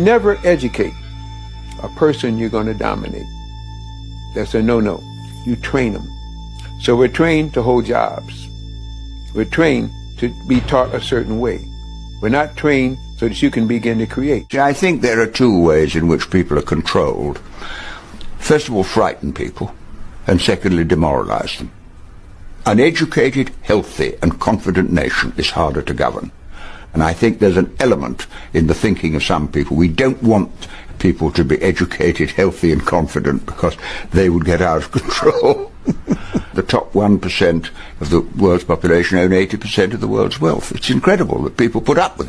Never educate a person you're going to dominate. That's a no-no. You train them. So we're trained to hold jobs. We're trained to be taught a certain way. We're not trained so that you can begin to create. I think there are two ways in which people are controlled. First of all, frighten people, and secondly, demoralize them. An educated, healthy, and confident nation is harder to govern. And I think there's an element in the thinking of some people. We don't want people to be educated, healthy, and confident because they would get out of control. the top 1% of the world's population own 80% of the world's wealth. It's incredible that people put up with it.